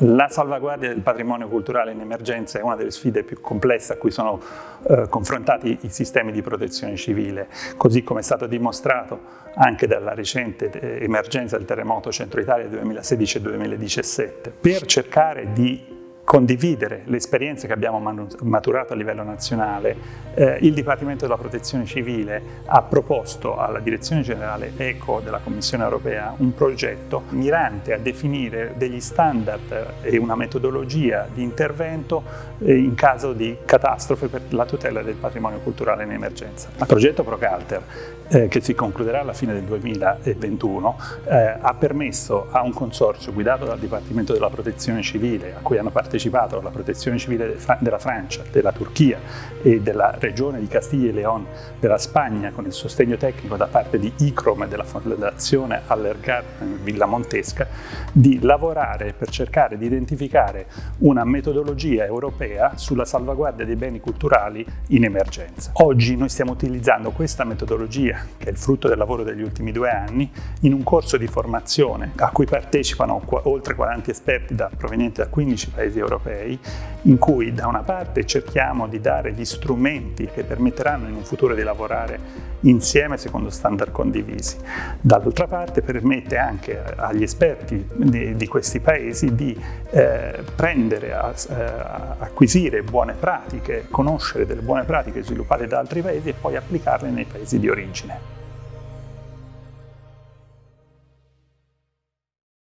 La salvaguardia del patrimonio culturale in emergenza è una delle sfide più complesse a cui sono eh, confrontati i sistemi di protezione civile, così come è stato dimostrato anche dalla recente eh, emergenza del terremoto Centro Italia 2016-2017. Per cercare di condividere le esperienze che abbiamo maturato a livello nazionale, eh, il Dipartimento della Protezione Civile ha proposto alla Direzione Generale ECO della Commissione Europea un progetto mirante a definire degli standard e una metodologia di intervento eh, in caso di catastrofe per la tutela del patrimonio culturale in emergenza. Il progetto Procalter, eh, che si concluderà alla fine del 2021, eh, ha permesso a un consorzio guidato dal Dipartimento della Protezione Civile, a cui hanno partecipato partecipato alla protezione civile della Francia, della Turchia e della regione di Castiglia e León della Spagna con il sostegno tecnico da parte di ICROM e della Fondazione Allergarten Villa Montesca di lavorare per cercare di identificare una metodologia europea sulla salvaguardia dei beni culturali in emergenza. Oggi noi stiamo utilizzando questa metodologia, che è il frutto del lavoro degli ultimi due anni, in un corso di formazione a cui partecipano oltre 40 esperti da, provenienti da 15 paesi europei europei in cui da una parte cerchiamo di dare gli strumenti che permetteranno in un futuro di lavorare insieme secondo standard condivisi. Dall'altra parte permette anche agli esperti di, di questi paesi di eh, prendere, a, eh, acquisire buone pratiche, conoscere delle buone pratiche sviluppate da altri paesi e poi applicarle nei paesi di origine.